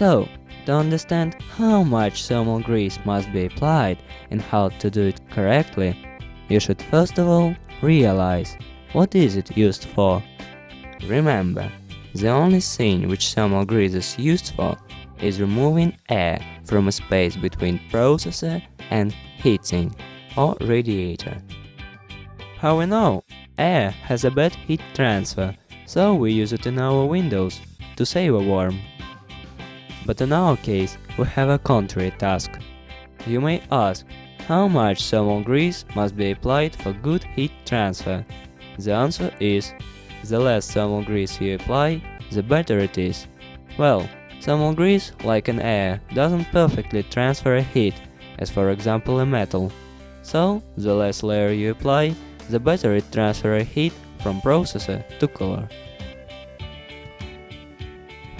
So, to understand how much thermal grease must be applied and how to do it correctly, you should first of all realize what is it used for. Remember, the only thing which thermal grease is used for is removing air from a space between processor and heating or radiator. How we know? Air has a bad heat transfer, so we use it in our windows to save a warm. But in our case, we have a contrary task. You may ask, how much thermal grease must be applied for good heat transfer? The answer is, the less thermal grease you apply, the better it is. Well, thermal grease, like an air, doesn't perfectly transfer a heat, as for example a metal. So, the less layer you apply, the better it transfers heat from processor to cooler.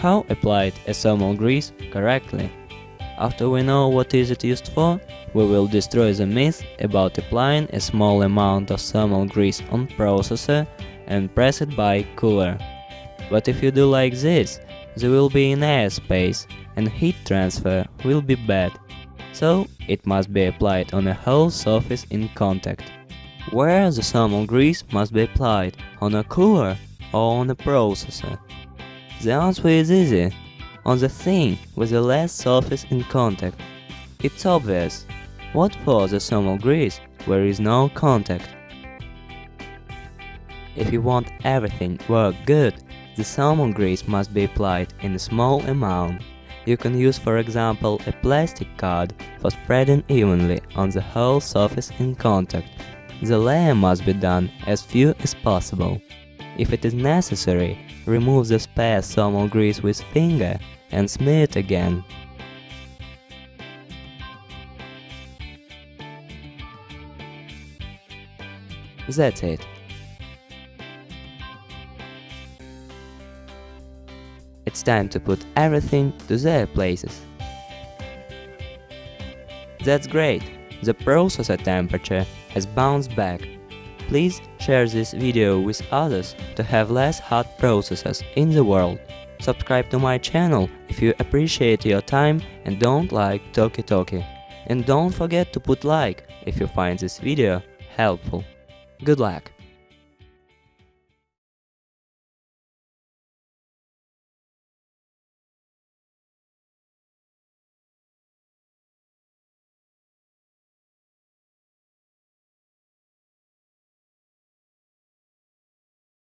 How apply a thermal grease correctly? After we know what is it used for, we will destroy the myth about applying a small amount of thermal grease on processor and press it by cooler. But if you do like this, there will be an air space and heat transfer will be bad. So it must be applied on a whole surface in contact. Where the thermal grease must be applied, on a cooler or on a processor? The answer is easy, on the thing with the less surface in contact. It's obvious. What for the thermal grease where is no contact? If you want everything work good, the thermal grease must be applied in a small amount. You can use for example a plastic card for spreading evenly on the whole surface in contact. The layer must be done as few as possible. If it is necessary, remove the spare thermal grease with finger and smear it again. That's it. It's time to put everything to their places. That's great! The processor temperature has bounced back. Please share this video with others to have less hot processes in the world. Subscribe to my channel if you appreciate your time and don't like Toki Toki. And don't forget to put like if you find this video helpful. Good luck!